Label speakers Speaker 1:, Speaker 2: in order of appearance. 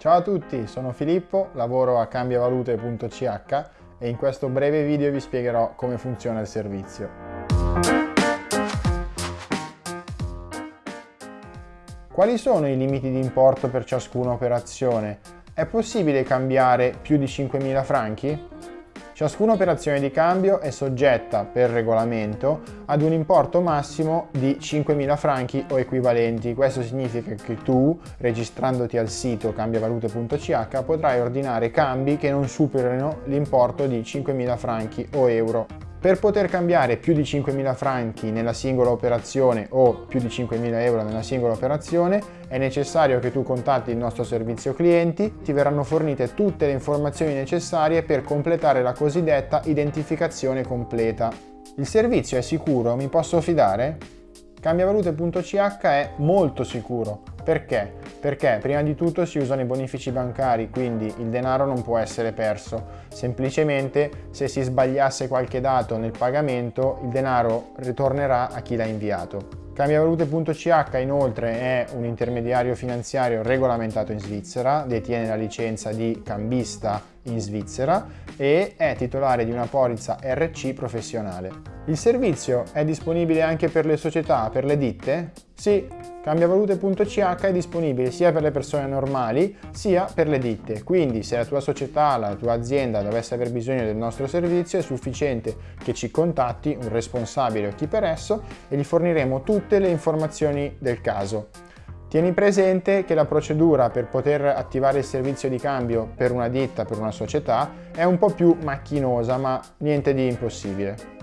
Speaker 1: Ciao a tutti, sono Filippo, lavoro a cambiavalute.ch e in questo breve video vi spiegherò come funziona il servizio. Quali sono i limiti di importo per ciascuna operazione? È possibile cambiare più di 5.000 franchi? Ciascuna operazione di cambio è soggetta per regolamento ad un importo massimo di 5.000 franchi o equivalenti. Questo significa che tu, registrandoti al sito cambiavalute.ch, potrai ordinare cambi che non superino l'importo di 5.000 franchi o euro. Per poter cambiare più di 5.000 franchi nella singola operazione o più di 5.000 euro nella singola operazione è necessario che tu contatti il nostro servizio clienti, ti verranno fornite tutte le informazioni necessarie per completare la cosiddetta identificazione completa. Il servizio è sicuro? Mi posso fidare? Cambiavalute.ch è molto sicuro. Perché? Perché prima di tutto si usano i bonifici bancari, quindi il denaro non può essere perso. Semplicemente se si sbagliasse qualche dato nel pagamento, il denaro ritornerà a chi l'ha inviato. Cambiavalute.ch inoltre è un intermediario finanziario regolamentato in Svizzera, detiene la licenza di cambista in Svizzera e è titolare di una polizza RC professionale. Il servizio è disponibile anche per le società, per le ditte? Sì, Cambiavalute.ch è disponibile sia per le persone normali sia per le ditte, quindi se la tua società, la tua azienda dovesse aver bisogno del nostro servizio è sufficiente che ci contatti un responsabile o chi per esso e gli forniremo tutte le informazioni del caso. Tieni presente che la procedura per poter attivare il servizio di cambio per una ditta, per una società, è un po' più macchinosa ma niente di impossibile.